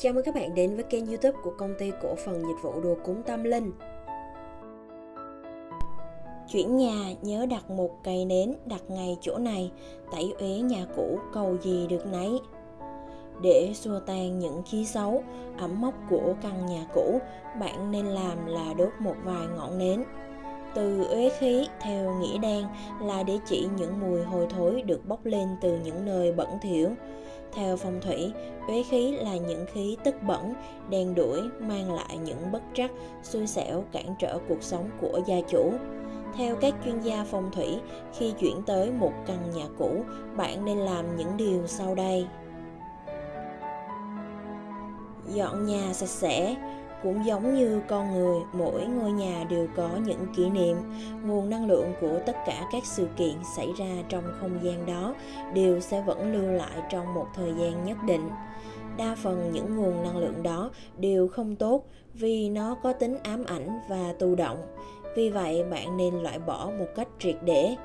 Chào mừng các bạn đến với kênh youtube của công ty cổ phần dịch vụ đồ cúng tâm linh Chuyển nhà nhớ đặt một cây nến đặt ngay chỗ này Tẩy uế nhà cũ cầu gì được nấy để xua tan những khí xấu, ẩm mốc của căn nhà cũ, bạn nên làm là đốt một vài ngọn nến. Từ uế khí theo nghĩa đen là để chỉ những mùi hôi thối được bốc lên từ những nơi bẩn thỉu. Theo phong thủy, uế khí là những khí tức bẩn, đen đuổi, mang lại những bất trắc, xui xẻo, cản trở cuộc sống của gia chủ. Theo các chuyên gia phong thủy, khi chuyển tới một căn nhà cũ, bạn nên làm những điều sau đây. Dọn nhà sạch sẽ, cũng giống như con người, mỗi ngôi nhà đều có những kỷ niệm. Nguồn năng lượng của tất cả các sự kiện xảy ra trong không gian đó đều sẽ vẫn lưu lại trong một thời gian nhất định. Đa phần những nguồn năng lượng đó đều không tốt vì nó có tính ám ảnh và tù động. Vì vậy, bạn nên loại bỏ một cách triệt để.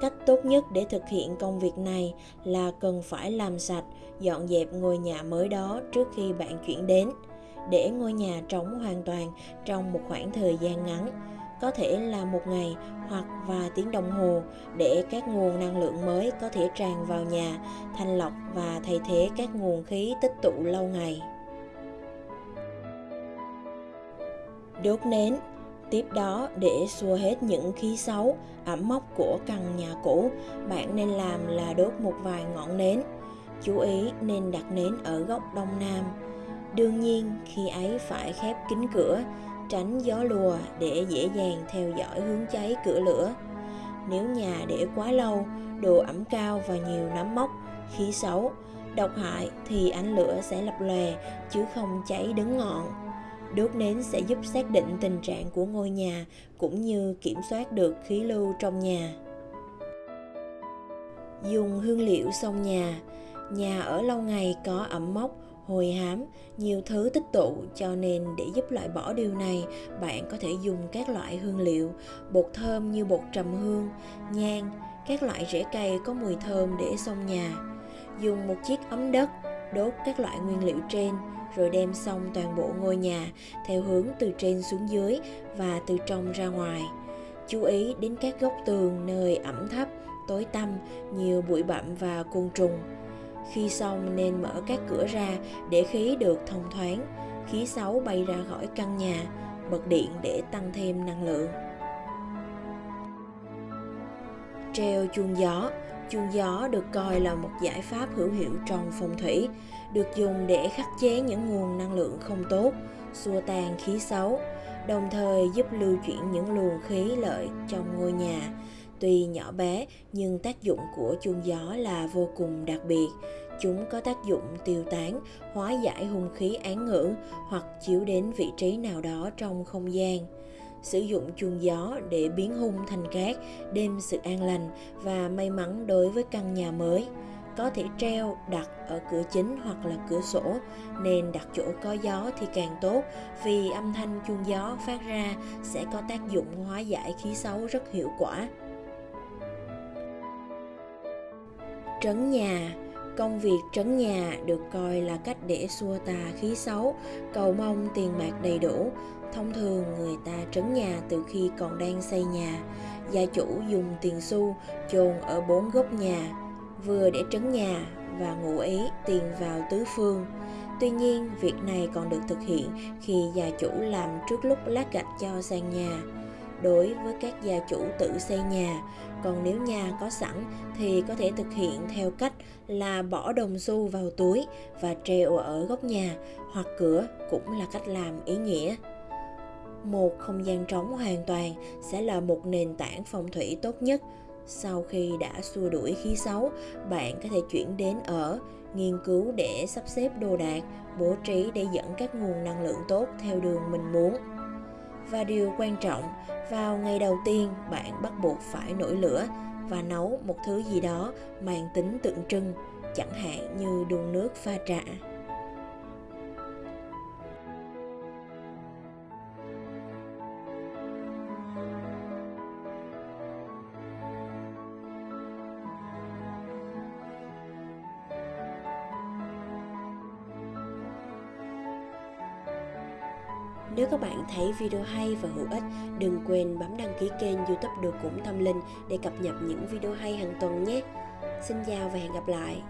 Cách tốt nhất để thực hiện công việc này là cần phải làm sạch, dọn dẹp ngôi nhà mới đó trước khi bạn chuyển đến để ngôi nhà trống hoàn toàn trong một khoảng thời gian ngắn, có thể là một ngày hoặc vài tiếng đồng hồ để các nguồn năng lượng mới có thể tràn vào nhà, thanh lọc và thay thế các nguồn khí tích tụ lâu ngày. Đốt nến. Tiếp đó, để xua hết những khí xấu, ẩm mốc của căn nhà cũ, bạn nên làm là đốt một vài ngọn nến. Chú ý nên đặt nến ở góc đông nam. Đương nhiên khi ấy phải khép kín cửa, tránh gió lùa để dễ dàng theo dõi hướng cháy cửa lửa. Nếu nhà để quá lâu, độ ẩm cao và nhiều nấm mốc, khí xấu, độc hại thì ánh lửa sẽ lập lòe chứ không cháy đứng ngọn. Đốt nến sẽ giúp xác định tình trạng của ngôi nhà cũng như kiểm soát được khí lưu trong nhà. Dùng hương liệu xông nhà Nhà ở lâu ngày có ẩm mốc hồi hám, nhiều thứ tích tụ cho nên để giúp loại bỏ điều này, bạn có thể dùng các loại hương liệu, bột thơm như bột trầm hương, nhang, các loại rễ cây có mùi thơm để xông nhà. Dùng một chiếc ấm đất, đốt các loại nguyên liệu trên, rồi đem xong toàn bộ ngôi nhà theo hướng từ trên xuống dưới và từ trong ra ngoài. Chú ý đến các góc tường nơi ẩm thấp, tối tăm, nhiều bụi bặm và côn trùng khi xong nên mở các cửa ra để khí được thông thoáng, khí xấu bay ra khỏi căn nhà, bật điện để tăng thêm năng lượng. Treo chuông gió. Chuông gió được coi là một giải pháp hữu hiệu trong phong thủy, được dùng để khắc chế những nguồn năng lượng không tốt, xua tan khí xấu, đồng thời giúp lưu chuyển những luồng khí lợi trong ngôi nhà, Tuy nhỏ bé nhưng tác dụng của chuông gió là vô cùng đặc biệt. Chúng có tác dụng tiêu tán, hóa giải hung khí án ngữ hoặc chiếu đến vị trí nào đó trong không gian. Sử dụng chuông gió để biến hung thành cát, đem sự an lành và may mắn đối với căn nhà mới có thể treo đặt ở cửa chính hoặc là cửa sổ nên đặt chỗ có gió thì càng tốt vì âm thanh chuông gió phát ra sẽ có tác dụng hóa giải khí xấu rất hiệu quả Trấn nhà Công việc trấn nhà được coi là cách để xua tà khí xấu, cầu mong tiền bạc đầy đủ. Thông thường người ta trấn nhà từ khi còn đang xây nhà. Gia chủ dùng tiền xu chôn ở bốn góc nhà, vừa để trấn nhà và ngụ ý tiền vào tứ phương. Tuy nhiên, việc này còn được thực hiện khi gia chủ làm trước lúc lát gạch cho sàn nhà đối với các gia chủ tự xây nhà. Còn nếu nhà có sẵn thì có thể thực hiện theo cách là bỏ đồng xu vào túi và treo ở góc nhà hoặc cửa cũng là cách làm ý nghĩa. Một không gian trống hoàn toàn sẽ là một nền tảng phong thủy tốt nhất. Sau khi đã xua đuổi khí xấu, bạn có thể chuyển đến ở, nghiên cứu để sắp xếp đồ đạc, bố trí để dẫn các nguồn năng lượng tốt theo đường mình muốn và điều quan trọng, vào ngày đầu tiên, bạn bắt buộc phải nổi lửa và nấu một thứ gì đó mang tính tượng trưng, chẳng hạn như đun nước pha trà. Nếu các bạn thấy video hay và hữu ích, đừng quên bấm đăng ký kênh youtube Được Cũng Tâm Linh để cập nhật những video hay hàng tuần nhé. Xin chào và hẹn gặp lại.